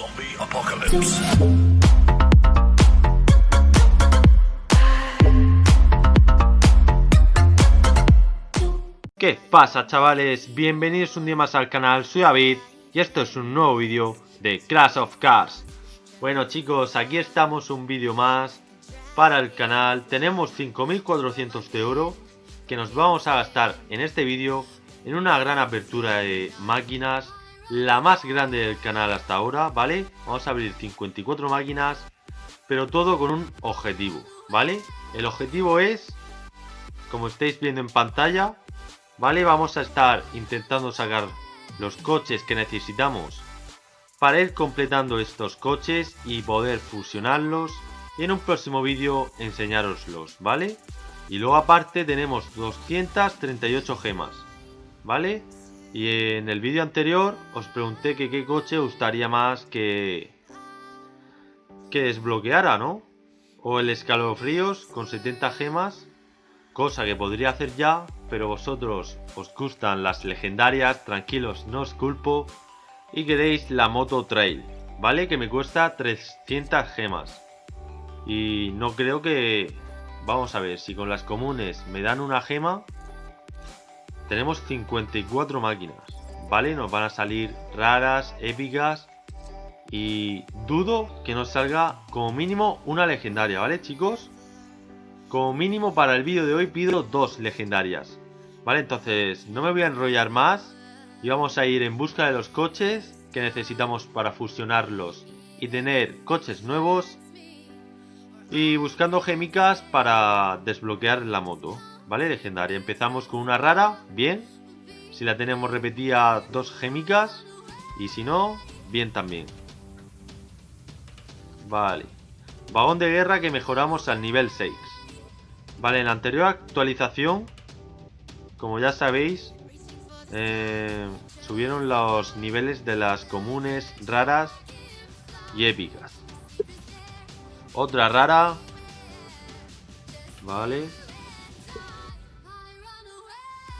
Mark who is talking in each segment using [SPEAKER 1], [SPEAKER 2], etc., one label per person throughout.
[SPEAKER 1] Zombie apocalypse.
[SPEAKER 2] ¿Qué pasa chavales? Bienvenidos un día más al canal, soy David y esto es un nuevo vídeo de Crash of Cars Bueno chicos, aquí estamos un vídeo más para el canal Tenemos 5400 de oro que nos vamos a gastar en este vídeo en una gran apertura de máquinas La más grande del canal hasta ahora, ¿vale? Vamos a abrir 54 máquinas pero todo con un objetivo, ¿vale? El objetivo es, como estáis viendo en pantalla, ¿vale? Vamos a estar intentando sacar los coches que necesitamos para ir completando estos coches y poder fusionarlos y en un próximo vídeo enseñaroslos, ¿vale? Y luego aparte tenemos 238 gemas, ¿vale? Y en el vídeo anterior os pregunté que qué coche gustaría más que, que desbloqueara, ¿no? O el escalofríos con 70 gemas, cosa que podría hacer ya, pero vosotros os gustan las legendarias, tranquilos, no os culpo, y queréis la moto trail, ¿vale? Que me cuesta 300 gemas. Y no creo que... Vamos a ver, si con las comunes me dan una gema, tenemos 54 máquinas, ¿vale? Nos van a salir raras, épicas, y dudo que nos salga como mínimo una legendaria, ¿vale chicos? Como mínimo para el vídeo de hoy pido dos legendarias. Vale, entonces no me voy a enrollar más. Y vamos a ir en busca de los coches que necesitamos para fusionarlos y tener coches nuevos. Y buscando gemicas para desbloquear la moto. Vale, legendaria. Empezamos con una rara, bien. Si la tenemos repetida, dos gemicas. Y si no, bien también. Vale. Vagón de guerra que mejoramos al nivel 6. Vale, en la anterior actualización, como ya sabéis, eh, subieron los niveles de las comunes, raras y épicas. Otra rara. Vale.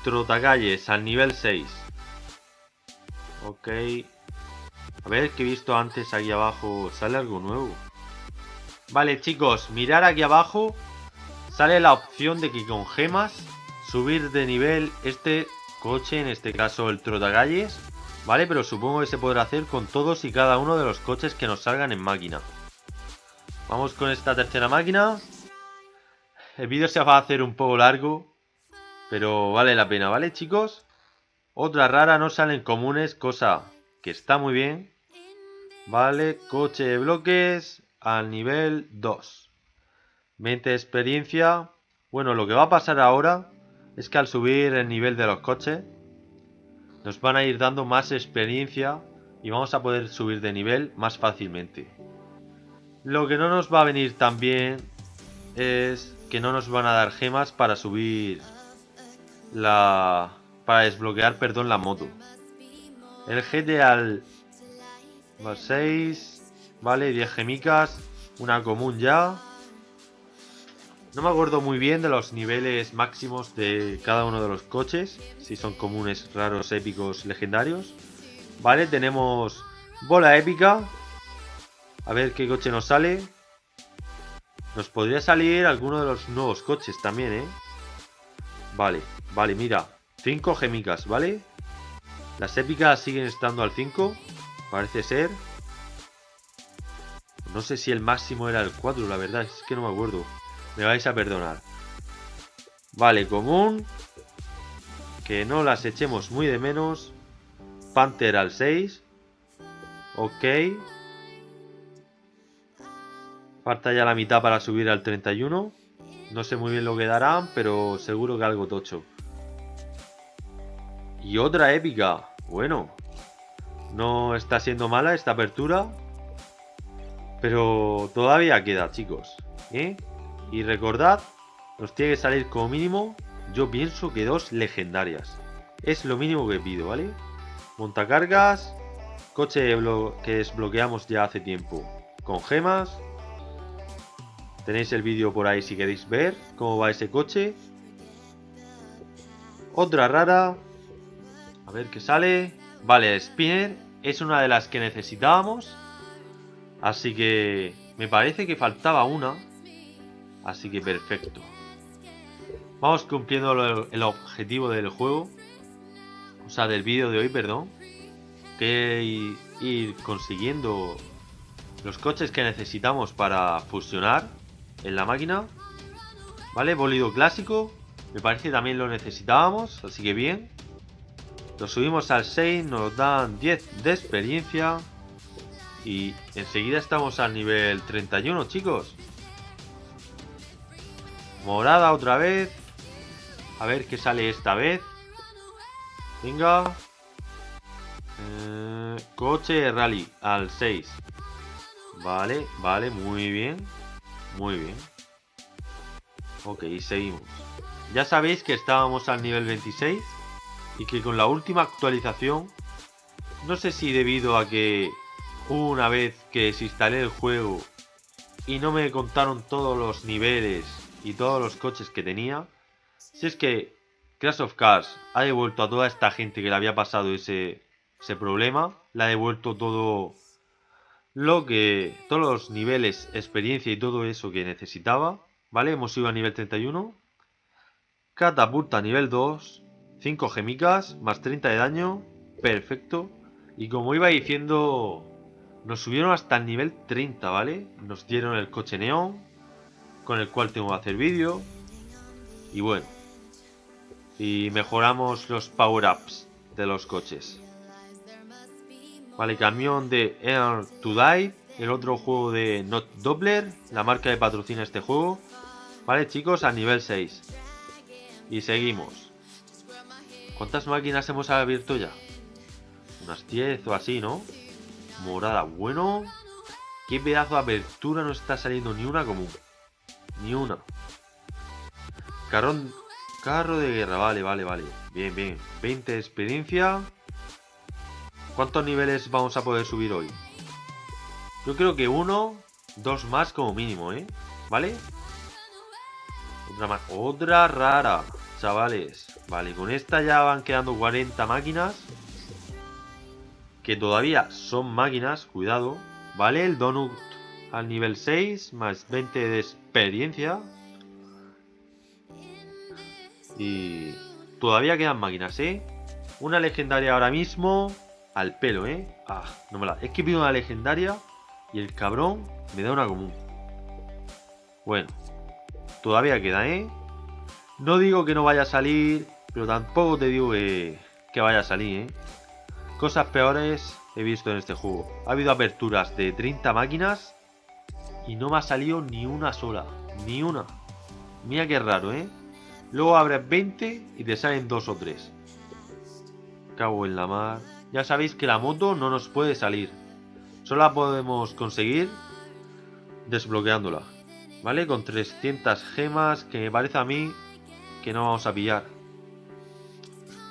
[SPEAKER 2] Trotacalles al nivel 6. Ok. A ver, que he visto antes aquí abajo. ¿Sale algo nuevo? Vale, chicos, mirar aquí abajo. Sale la opción de que con gemas subir de nivel este coche, en este caso el Trotagalles. Vale, pero supongo que se podrá hacer con todos y cada uno de los coches que nos salgan en máquina. Vamos con esta tercera máquina. El vídeo se va a hacer un poco largo. Pero vale la pena, ¿vale, chicos? Otra rara no salen comunes, cosa que está muy bien. Vale, coche de bloques al nivel 2. 20 de experiencia. Bueno, lo que va a pasar ahora es que al subir el nivel de los coches nos van a ir dando más experiencia y vamos a poder subir de nivel más fácilmente. Lo que no nos va a venir tan bien es que no nos van a dar gemas para subir la... para desbloquear, perdón, la moto. El GT al... 6, vale, 10 gemicas, una común ya. No me acuerdo muy bien de los niveles máximos de cada uno de los coches, si son comunes, raros, épicos, legendarios. Vale, tenemos bola épica. A ver qué coche nos sale. Nos podría salir alguno de los nuevos coches también, ¿eh? Vale, vale, mira. 5 gemicas, ¿vale? Las épicas siguen estando al 5. Parece ser. No sé si el máximo era el 4, la verdad. Es que no me acuerdo. Me vais a perdonar. Vale, común. Que no las echemos muy de menos. Panther al 6. Ok. Falta ya la mitad para subir al 31. No sé muy bien lo que darán, pero seguro que algo tocho. Y otra épica. Bueno. No está siendo mala esta apertura. Pero todavía queda, chicos. ¿eh? Y recordad, nos tiene que salir como mínimo, yo pienso que dos legendarias. Es lo mínimo que pido, ¿vale? Montacargas, coche que desbloqueamos ya hace tiempo. Con gemas. Tenéis el vídeo por ahí si queréis ver cómo va ese coche. Otra rara. A ver qué sale. Vale, Spinner es una de las que necesitábamos. Así que me parece que faltaba una. Así que perfecto. Vamos cumpliendo el objetivo del juego. O sea, del vídeo de hoy, perdón. Que ir consiguiendo los coches que necesitamos para fusionar en la máquina. ¿Vale? Bolido clásico. Me parece también lo necesitábamos, así que bien. Lo subimos al 6, nos dan 10 de experiencia. Y enseguida estamos al nivel 31, chicos. Morada otra vez. A ver qué sale esta vez. Venga. Eh, coche rally al 6. Vale, vale, muy bien. Muy bien. Ok, seguimos. Ya sabéis que estábamos al nivel 26 y que con la última actualización, no sé si debido a que una vez que desinstalé el juego y no me contaron todos los niveles y todos los coches que tenía, si es que Crash of Cars ha devuelto a toda esta gente que le había pasado ese, ese problema, le ha devuelto todo lo que, todos los niveles, experiencia y todo eso que necesitaba, ¿vale? Hemos ido a nivel 31 Catapulta nivel 2. 5 gemicas, más 30 de daño. Perfecto. Y como iba diciendo, nos subieron hasta el nivel 30, ¿vale? Nos dieron el coche neón, con el cual tengo que hacer vídeo. Y bueno. Y mejoramos los power-ups de los coches. Vale, camión de Air to Die. El otro juego de Not Doppler, la marca de patrocina este juego. Vale, chicos, a nivel 6. Y seguimos. ¿Cuántas máquinas hemos abierto ya? Unas 10 o así, ¿no? Morada, bueno. Qué pedazo de apertura no está saliendo ni una común. Ni una. Carrón, carro de guerra, vale, vale, vale. Bien, bien. 20 de experiencia. ¿Cuántos niveles vamos a poder subir hoy? Yo creo que uno, dos más como mínimo, ¿eh? ¿Vale? Otra más. Otra rara chavales. Vale, con esta ya van quedando 40 máquinas. Que todavía son máquinas, cuidado. Vale, el donut al nivel 6, más 20 de experiencia. Y todavía quedan máquinas, ¿eh? Una legendaria ahora mismo al pelo, ¿eh? Ah, no me la... Es que pido una legendaria y el cabrón me da una común. Bueno, todavía queda, ¿eh? No digo que no vaya a salir, pero tampoco te digo que, vaya a salir, ¿eh? Cosas peores he visto en este juego. Ha habido aperturas de 30 máquinas y no me ha salido ni una sola. Ni una. Mira qué raro, ¿eh? Luego abres 20 y te salen dos o tres. Cago en la mar. Ya sabéis que la moto no nos puede salir. Solo la podemos conseguir desbloqueándola. ¿Vale? Con 300 gemas que me parece a mí que no vamos a pillar.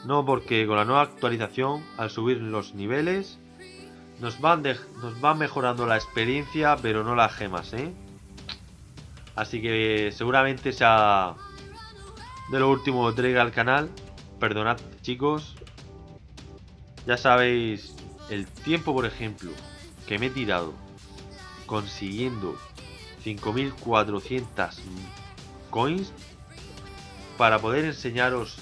[SPEAKER 2] No, porque con la nueva actualización, al subir los niveles, nos van, nos van mejorando la experiencia, pero no las gemas, ¿eh? Así que seguramente sea de lo último que traiga al canal. Perdonad, chicos. Ya sabéis el tiempo, por ejemplo, que me he tirado consiguiendo 5400 coins para poder enseñaros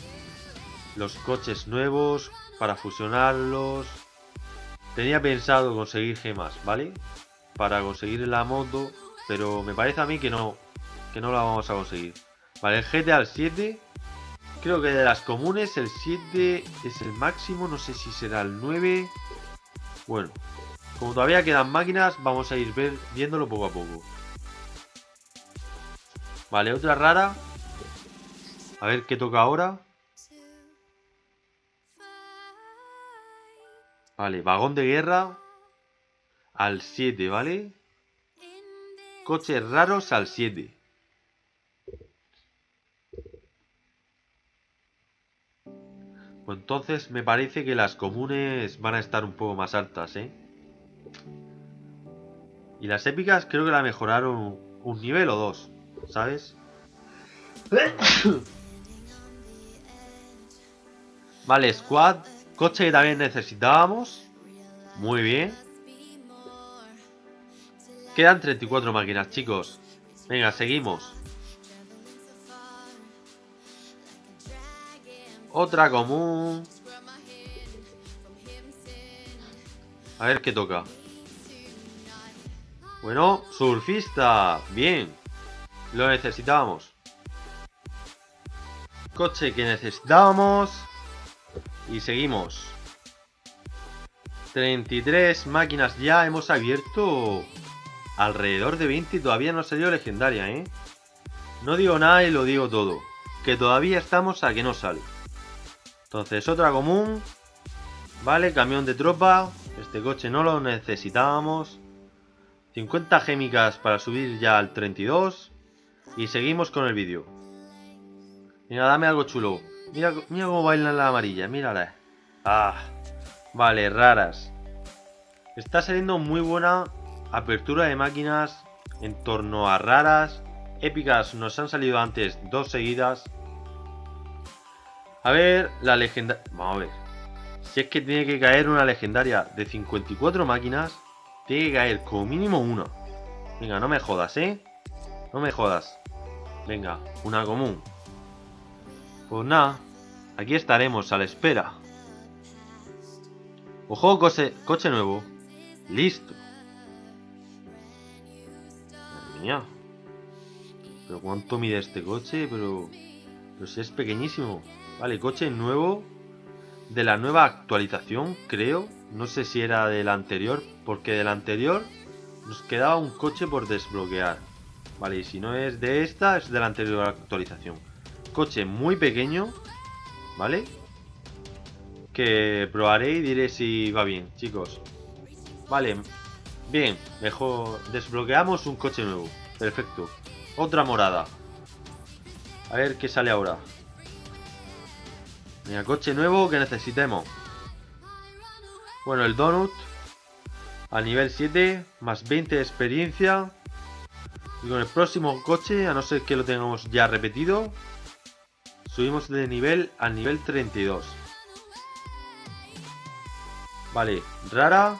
[SPEAKER 2] los coches nuevos, para fusionarlos. Tenía pensado conseguir gemas, ¿vale? Para conseguir la moto, pero me parece a mí que no, que no la vamos a conseguir. Vale, el GTA 7, creo que de las comunes el 7 es el máximo, no sé si será el 9. Bueno, como todavía quedan máquinas, vamos a ir viéndolo poco a poco. Vale, otra rara, a ver qué toca ahora. Vale, vagón de guerra al 7, ¿vale? Coches raros al 7. Entonces me parece que las comunes van a estar un poco más altas, ¿eh? Y las épicas creo que la mejoraron un nivel o dos, ¿sabes? Vale, squad. Coche que también necesitábamos. Muy bien. quedan 34 máquinas, chicos. Venga, seguimos. Otra común. A ver qué toca. Bueno, surfista. Bien. Lo necesitábamos. Coche que necesitábamos. Y seguimos. 33 máquinas ya hemos abierto. Alrededor de 20 y todavía no ha salido legendaria, ¿eh? No digo nada y lo digo todo. Que todavía estamos a que no sale. Entonces, otra común. Vale, camión de tropa. Este coche no lo necesitábamos. 50 gémicas para subir ya al 32. Y seguimos con el vídeo. Mira, dame algo chulo. Mira, mira cómo bailan la amarilla, mírala. Ah, vale, raras. Está saliendo muy buena apertura de máquinas en torno a raras. Épicas nos han salido antes dos seguidas. A ver, la legendaria... Vamos a ver. Si es que tiene que caer una legendaria de 54 máquinas, tiene que caer como mínimo una. Venga, no me jodas, ¿eh? No me jodas. Venga, una común. Pues nada, aquí estaremos a la espera. Ojo, coche, nuevo. Listo. Madre mía. Pero cuánto mide este coche, pero... Pero si es pequeñísimo. Vale, coche nuevo. De la nueva actualización, creo. No sé si era del anterior, porque del anterior nos quedaba un coche por desbloquear. Vale, y si no es de esta, es de la anterior actualización. Coche muy pequeño, ¿vale? Que probaré y diré si va bien, chicos. Vale, bien, mejor desbloqueamos un coche nuevo. Perfecto. Otra morada. A ver qué sale ahora. Coche nuevo que necesitemos. Bueno, el Donut. A nivel 7. Más 20 de experiencia. Y con el próximo coche, a no ser que lo tengamos ya repetido. Subimos de nivel al nivel 32. Vale, rara.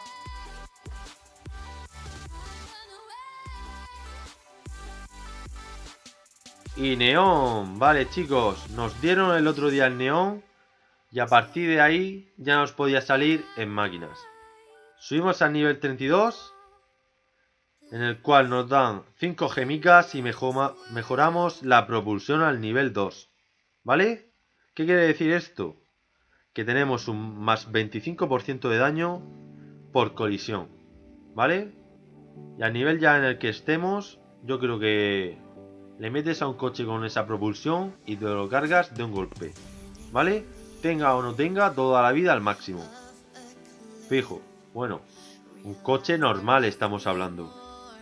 [SPEAKER 2] Y neón, vale chicos, nos dieron el otro día el neón y a partir de ahí ya nos podía salir en máquinas. Subimos al nivel 32, en el cual nos dan 5 gemicas y mejoramos la propulsión al nivel 2. ¿Vale? ¿Qué quiere decir esto? Que tenemos un más 25% de daño por colisión. ¿Vale? Y al nivel ya en el que estemos, yo creo que le metes a un coche con esa propulsión y te lo cargas de un golpe. ¿Vale? Tenga o no tenga, toda la vida al máximo. Fijo. Bueno, un coche normal estamos hablando.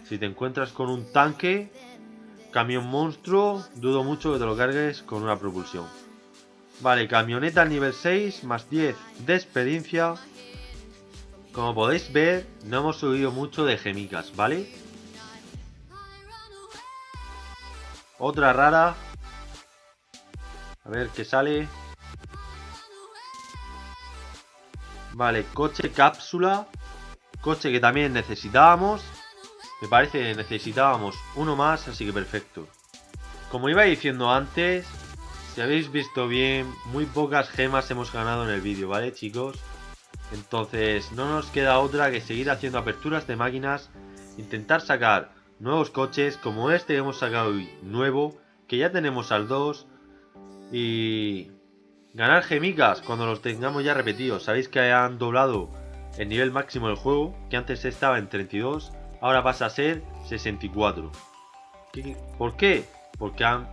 [SPEAKER 2] Si te encuentras con un tanque, camión monstruo, dudo mucho que te lo cargues con una propulsión. Vale, camioneta nivel 6, más 10 de experiencia. Como podéis ver, no hemos subido mucho de gemicas, ¿vale? Otra rara. A ver qué sale. Vale, coche cápsula. Coche que también necesitábamos. Me parece que necesitábamos uno más, así que perfecto. Como iba diciendo antes, si habéis visto bien, muy pocas gemas hemos ganado en el vídeo, ¿vale chicos? Entonces no nos queda otra que seguir haciendo aperturas de máquinas, intentar sacar nuevos coches como este que hemos sacado hoy, nuevo, que ya tenemos al 2 y Ganar gemicas cuando los tengamos ya repetidos. Sabéis que han doblado el nivel máximo del juego, que antes estaba en 32, ahora pasa a ser 64. ¿Por qué? Porque han,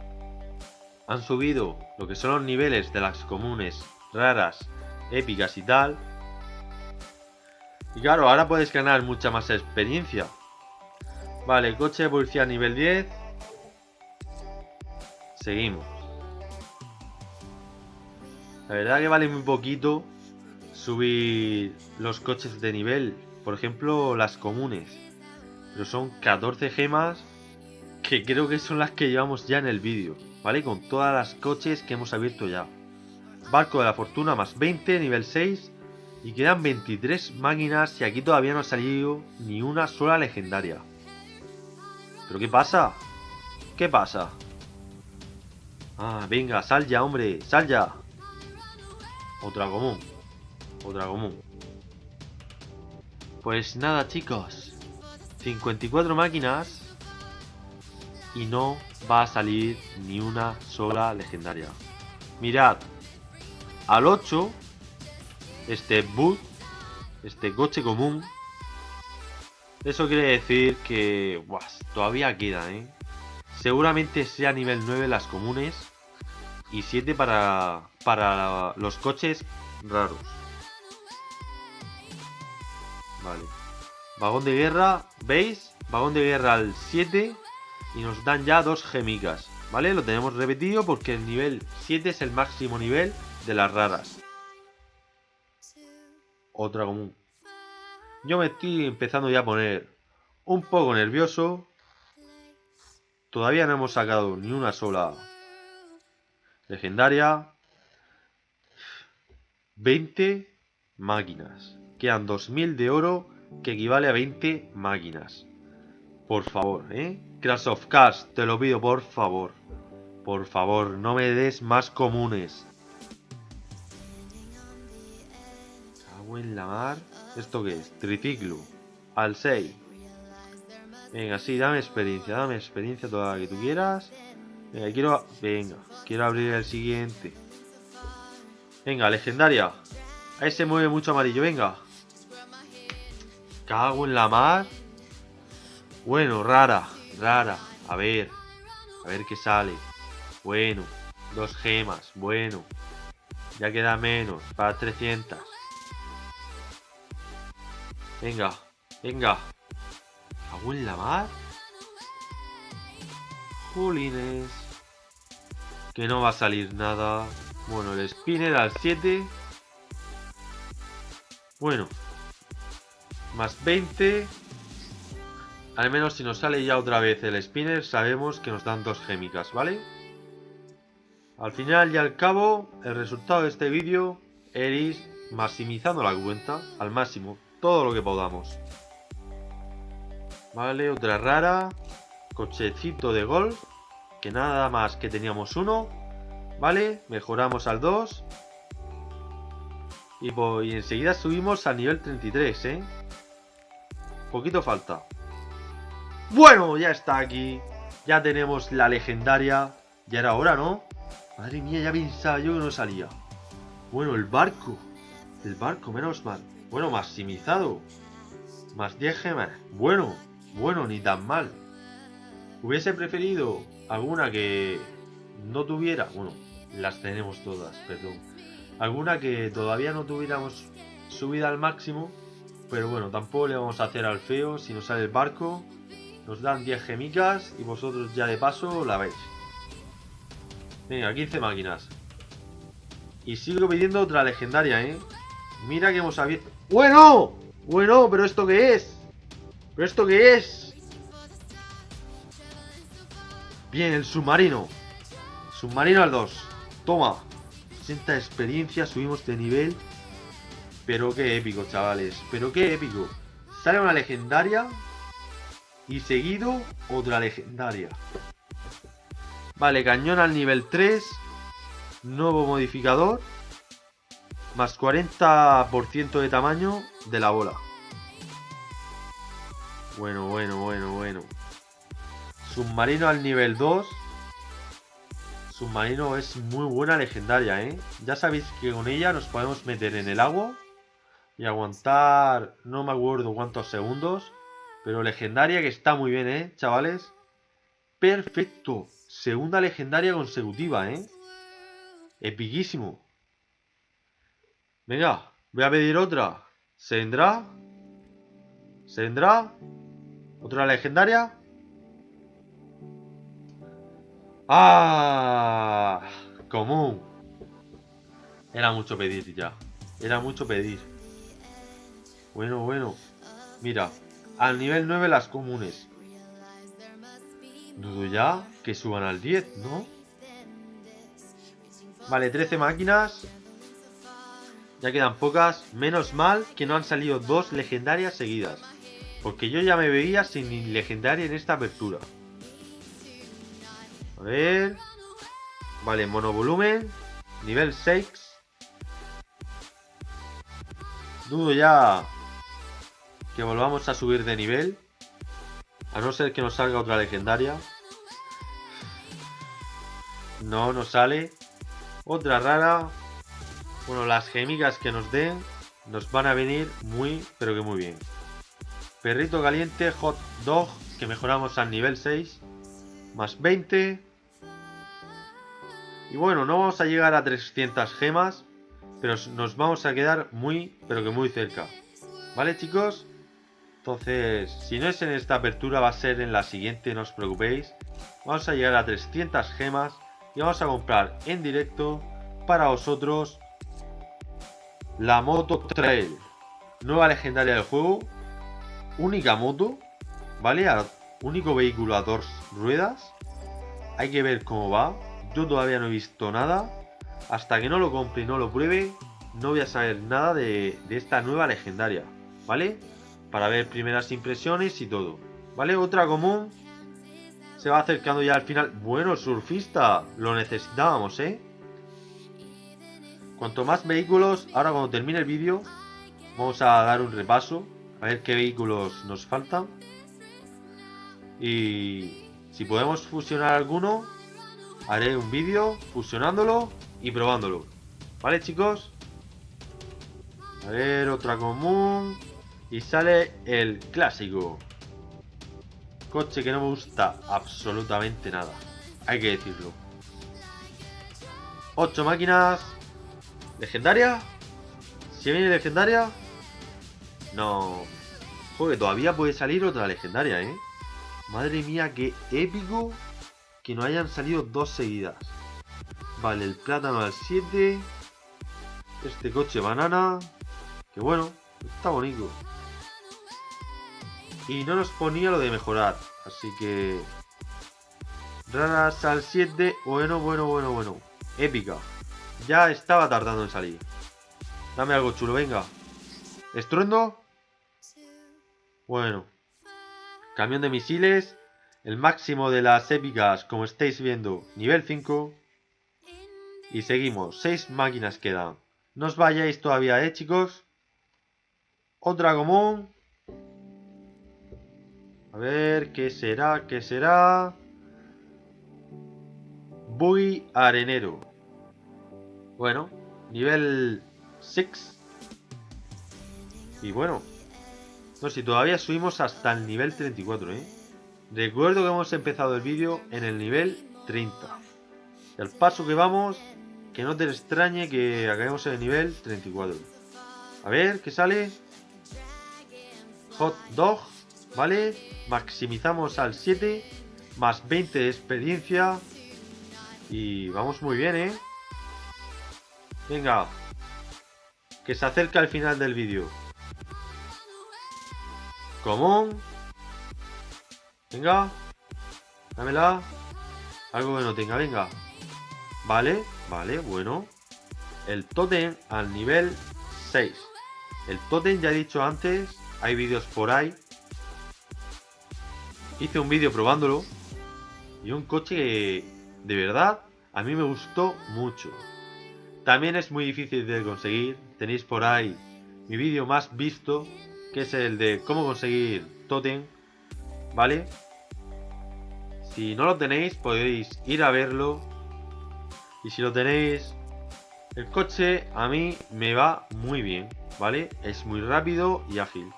[SPEAKER 2] han subido lo que son los niveles de las comunes, raras, épicas y tal. Y claro, ahora puedes ganar mucha más experiencia. Vale, coche de policía nivel 10. Seguimos. La verdad que vale muy poquito subir los coches de nivel. Por ejemplo, las comunes. Pero son 14 gemas que creo que son las que llevamos ya en el vídeo. ¿Vale? Con todas las coches que hemos abierto ya. Barco de la fortuna más 20, nivel 6. Y quedan 23 máquinas y aquí todavía no ha salido ni una sola legendaria. ¿Pero qué pasa? ¿Qué pasa? Ah, venga, sal ya, hombre, sal ya. Otra común. Otra común. Pues nada, chicos. 54 máquinas. Y no va a salir ni una sola legendaria. Mirad. Al 8. Este boot. Este coche común. Eso quiere decir que... Buah, todavía queda, ¿eh? Seguramente sea nivel 9 las comunes. Y 7 para, para los coches raros. Vale. Vagón de guerra, ¿veis? Vagón de guerra al 7 y nos dan ya dos gemicas. ¿Vale? Lo tenemos repetido porque el nivel 7 es el máximo nivel de las raras. Otra común. Yo me estoy empezando ya a poner un poco nervioso. Todavía no hemos sacado ni una sola legendaria. 20 máquinas. Quedan 2000 de oro que equivale a 20 máquinas. Por favor, ¿eh? Crash of Cars, te lo pido, por favor. Por favor, no me des más comunes. Agua en la mar. ¿Esto qué es? Triciclo. Al 6. Venga, sí, dame experiencia, dame experiencia toda la que tú quieras. Venga, quiero... Venga, quiero abrir el siguiente. Venga, legendaria. Ahí se mueve mucho amarillo, venga. Cago en la mar. Bueno, rara, rara. A ver. A ver qué sale. Bueno. Dos gemas. Bueno. Ya queda menos. Para 300. Venga. Venga. Cago en la mar. Julines. Que no va a salir nada. Bueno, el spinner al 7. Bueno. Más 20. Al menos si nos sale ya otra vez el spinner, sabemos que nos dan dos gémicas, ¿vale? Al final y al cabo, el resultado de este vídeo es maximizando la cuenta al máximo, todo lo que podamos. Vale, otra rara. Cochecito de golf. Que nada más que teníamos uno. Vale, mejoramos al 2. Y, enseguida subimos al nivel 33, ¿eh? Poquito falta. Bueno, ya está aquí. Ya tenemos la legendaria. Ya era hora, ¿no? Madre mía, ya pensaba yo que no salía. Bueno, el barco. El barco, menos mal. Bueno, maximizado. Más 10 gemas. Bueno, bueno, ni tan mal. Hubiese preferido alguna que no tuviera... Bueno, las tenemos todas, perdón. Alguna que todavía no tuviéramos subida al máximo. Pero bueno, tampoco le vamos a hacer al feo si nos sale el barco. Nos dan 10 gemicas y vosotros ya de paso la veis. Venga, 15 máquinas. Y sigo pidiendo otra legendaria, ¿eh? Mira que hemos abierto... ¡Bueno! Bueno, pero ¿esto qué es? ¿Pero esto qué es? Bien, el submarino. Submarino al 2. Toma. 60 experiencia, subimos de nivel. Pero qué épico, chavales. Pero qué épico. Sale una legendaria y seguido, otra legendaria. Vale, cañón al nivel 3. Nuevo modificador. Más 40% de tamaño de la bola. Bueno, bueno, bueno, bueno. Submarino al nivel 2. Submarino es muy buena legendaria, ¿eh? Ya sabéis que con ella nos podemos meter en el agua y aguantar no me acuerdo cuántos segundos pero legendaria que está muy bien, ¿eh, chavales? Perfecto. Segunda legendaria consecutiva, ¿eh? Epiquísimo. Venga, voy a pedir otra. ¿Se vendrá? ¿Se vendrá? ¿Otra legendaria? ¡Ah! Común. Era mucho pedir ya. Era mucho pedir. Bueno, bueno. Mira, al nivel 9 las comunes. Dudo ya que suban al 10, ¿no? Vale, 13 máquinas. Ya quedan pocas. Menos mal que no han salido dos legendarias seguidas. Porque yo ya me veía sin legendaria en esta apertura. A ver. Vale, monovolumen. Nivel 6. Dudo ya que volvamos a subir de nivel. A no ser que nos salga otra legendaria. No nos sale. Otra rara. Bueno, las gemigas que nos den nos van a venir muy, pero que muy bien. Perrito caliente, hot dog, que mejoramos al nivel 6. Más 20. Y bueno, no vamos a llegar a 300 gemas. Pero nos vamos a quedar muy, pero que muy cerca. ¿Vale, chicos? Entonces, si no es en esta apertura, va a ser en la siguiente, no os preocupéis. Vamos a llegar a 300 gemas y vamos a comprar en directo para vosotros la moto trail. Nueva legendaria del juego. Única moto, ¿vale? Único vehículo a dos ruedas. Hay que ver cómo va. Yo todavía no he visto nada. Hasta que no lo compre y no lo pruebe, no voy a saber nada de, de esta nueva legendaria, ¿vale? para ver primeras impresiones y todo. ¿Vale? Otra común. Se va acercando ya al final. Bueno, surfista. Lo necesitábamos, ¿eh? Cuanto más vehículos, ahora cuando termine el vídeo, vamos a dar un repaso. A ver qué vehículos nos faltan. Y si podemos fusionar alguno, haré un vídeo fusionándolo y probándolo. ¿Vale, chicos? A ver, otra común. Y sale el clásico. Coche que no me gusta absolutamente nada. Hay que decirlo. 8 máquinas. ¿Legendaria? ¿Si viene legendaria? No. Joder, todavía puede salir otra legendaria, ¿eh? Madre mía, qué épico que no hayan salido dos seguidas. Vale, el plátano al 7. Este coche banana. Que bueno, está bonito. Y no nos ponía lo de mejorar. Así que... Raras al 7. Bueno, bueno, bueno, bueno. Épica. Ya estaba tardando en salir. Dame algo chulo, venga. ¿Estruendo? Bueno. Camión de misiles. El máximo de las épicas, como estáis viendo, nivel 5. Y seguimos. 6 máquinas quedan. No os vayáis todavía, ¿eh, chicos? Otra común. A ver, ¿qué será? ¿Qué será? Buggy arenero. Bueno, nivel 6. Y bueno. No, si todavía subimos hasta el nivel 34, ¿eh? Recuerdo que hemos empezado el vídeo en el nivel 30. Y al paso que vamos, que no te extrañe que acabemos en el nivel 34. A ver, ¿qué sale? Hot dog. ¿Vale? Maximizamos al 7. Más 20 de experiencia. Y vamos muy bien, ¿eh? Venga. Que se acerca el final del vídeo. Común. Venga. Dámela. Algo que no tenga, venga. Vale, vale, bueno. El totem al nivel 6. El totem ya he dicho antes, hay vídeos por ahí hice un vídeo probándolo y un coche que de verdad a mí me gustó mucho. También es muy difícil de conseguir, tenéis por ahí mi vídeo más visto, que es el de cómo conseguir totem, ¿vale? Si no lo tenéis podéis ir a verlo y si lo tenéis, el coche a mí me va muy bien, ¿vale? Es muy rápido y ágil.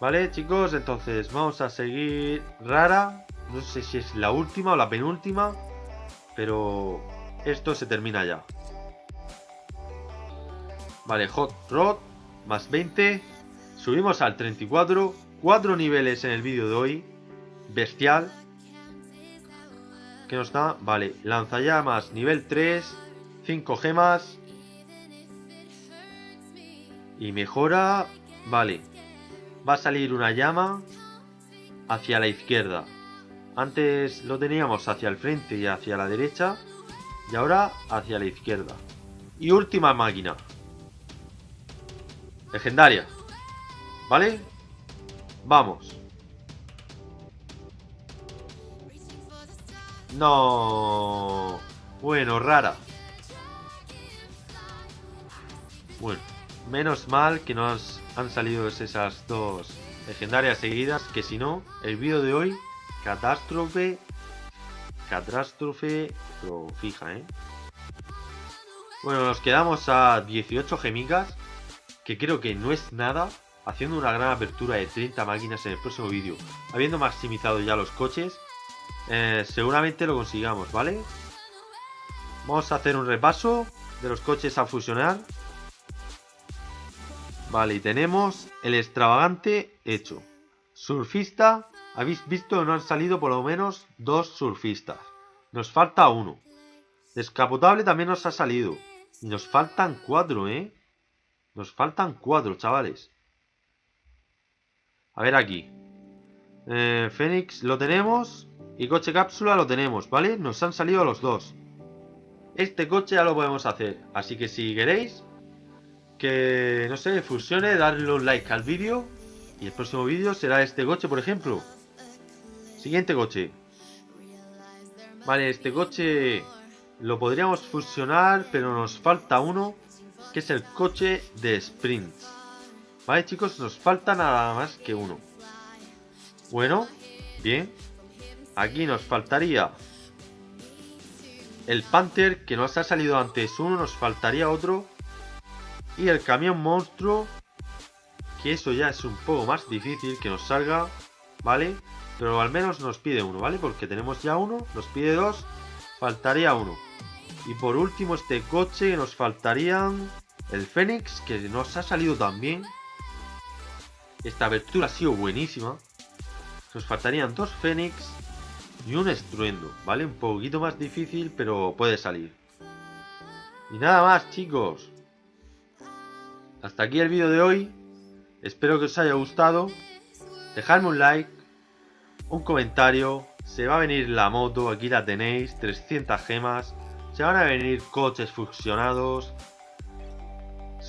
[SPEAKER 2] Vale, chicos, entonces vamos a seguir rara. No sé si es la última o la penúltima. Pero esto se termina ya. Vale, Hot Rod. Más 20. Subimos al 34. Cuatro niveles en el vídeo de hoy. Bestial. ¿Qué nos da? Vale, lanzallamas nivel 3. 5 gemas. Y mejora... Vale, va a salir una llama hacia la izquierda. Antes lo teníamos hacia el frente y hacia la derecha. Y ahora hacia la izquierda. Y última máquina. Legendaria. ¿Vale? Vamos. No. Bueno, rara. Bueno, menos mal que nos han salido esas dos legendarias seguidas, que si no, el vídeo de hoy, catástrofe, catástrofe, pero fija, ¿eh? Bueno, nos quedamos a 18 gemigas, que creo que no es nada, haciendo una gran apertura de 30 máquinas en el próximo vídeo. Habiendo maximizado ya los coches, eh, seguramente lo consigamos, ¿vale? Vamos a hacer un repaso de los coches a fusionar. Vale, y tenemos el extravagante hecho. Surfista, habéis visto que no han salido por lo menos dos surfistas. Nos falta uno. Descapotable también nos ha salido. Y nos faltan cuatro, ¿eh? Nos faltan cuatro, chavales. A ver aquí. Eh, Fénix lo tenemos. Y coche cápsula lo tenemos, ¿vale? Nos han salido los dos. Este coche ya lo podemos hacer. Así que si queréis que, no sé, fusione, darle un like al vídeo. Y el próximo vídeo será este coche, por ejemplo. Siguiente coche. Vale, este coche lo podríamos fusionar, pero nos falta uno, que es el coche de sprint. Vale, chicos, nos falta nada más que uno. Bueno, bien. Aquí nos faltaría el Panther, que nos ha salido antes uno, nos faltaría otro. Y el camión monstruo, que eso ya es un poco más difícil que nos salga, ¿vale? Pero al menos nos pide uno, ¿vale? Porque tenemos ya uno, nos pide dos, faltaría uno. Y por último este coche, nos faltarían el Fénix, que nos ha salido también. Esta abertura ha sido buenísima. Nos faltarían dos Fénix y un estruendo, ¿vale? Un poquito más difícil, pero puede salir. Y nada más, chicos. Hasta aquí el vídeo de hoy. Espero que os haya gustado. Dejadme un like, un comentario. Se va a venir la moto, aquí la tenéis, 300 gemas. Se van a venir coches fusionados.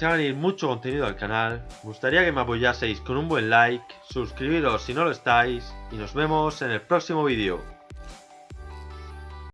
[SPEAKER 2] Se va a venir mucho contenido al canal. Me gustaría que me apoyaseis con un buen like. Suscribiros si no lo estáis. Y nos vemos en el próximo vídeo.